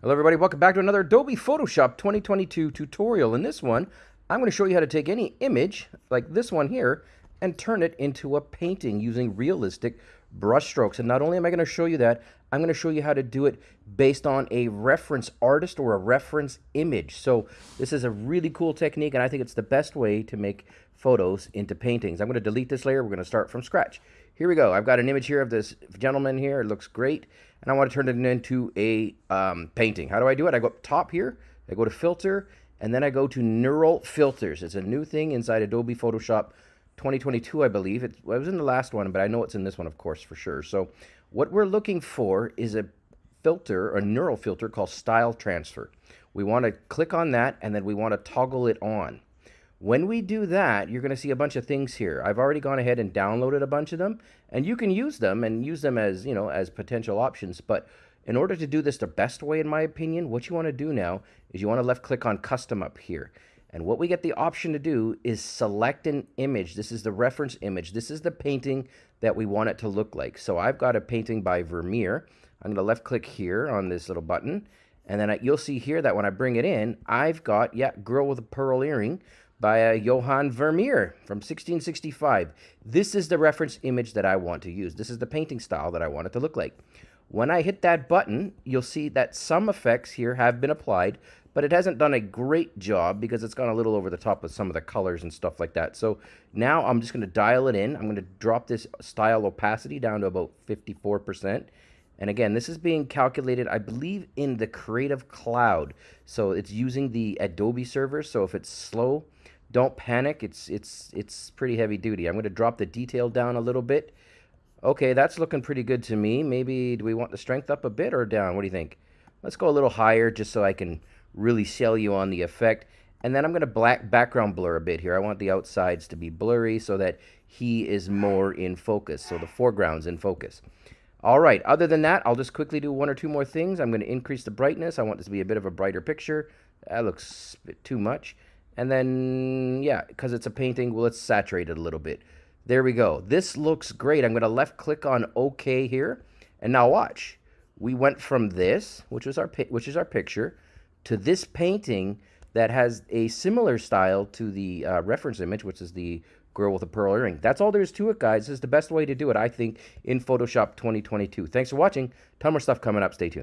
Hello everybody, welcome back to another Adobe Photoshop 2022 tutorial. In this one, I'm going to show you how to take any image, like this one here, and turn it into a painting using realistic brush strokes. And not only am I going to show you that, I'm going to show you how to do it based on a reference artist or a reference image. So this is a really cool technique, and I think it's the best way to make photos into paintings. I'm going to delete this layer. We're going to start from scratch. Here we go. I've got an image here of this gentleman here. It looks great. And I want to turn it into a um, painting. How do I do it? I go up top here. I go to filter. And then I go to neural filters. It's a new thing inside Adobe Photoshop 2022, I believe. It, it was in the last one, but I know it's in this one, of course, for sure. So what we're looking for is a filter, a neural filter called Style Transfer. We want to click on that, and then we want to toggle it on. When we do that, you're going to see a bunch of things here. I've already gone ahead and downloaded a bunch of them, and you can use them and use them as, you know, as potential options. But in order to do this the best way, in my opinion, what you want to do now is you want to left click on custom up here. And what we get the option to do is select an image. This is the reference image. This is the painting that we want it to look like. So I've got a painting by Vermeer. I'm going to left click here on this little button. And then I, you'll see here that when I bring it in, I've got, yeah, Girl with a Pearl Earring by uh, Johann Vermeer from 1665. This is the reference image that I want to use. This is the painting style that I want it to look like. When I hit that button, you'll see that some effects here have been applied, but it hasn't done a great job because it's gone a little over the top with some of the colors and stuff like that. So now I'm just going to dial it in. I'm going to drop this style opacity down to about 54%. And again, this is being calculated, I believe, in the Creative Cloud. So it's using the Adobe server. So if it's slow, don't panic. It's it's it's pretty heavy duty. I'm going to drop the detail down a little bit. Okay, that's looking pretty good to me. Maybe do we want the strength up a bit or down? What do you think? Let's go a little higher just so I can really sell you on the effect. And then I'm going to black background blur a bit here. I want the outsides to be blurry so that he is more in focus. So the foreground's in focus. All right, other than that, I'll just quickly do one or two more things. I'm going to increase the brightness. I want this to be a bit of a brighter picture. That looks a bit too much. And then, yeah, because it's a painting, well, let's saturate it a little bit. There we go. This looks great. I'm going to left click on OK here. And now watch. We went from this, which was our which is our picture, to this painting that has a similar style to the uh, reference image, which is the girl with a pearl earring. That's all there is to it, guys. This is the best way to do it, I think, in Photoshop 2022. Thanks for watching. Ton more stuff coming up. Stay tuned.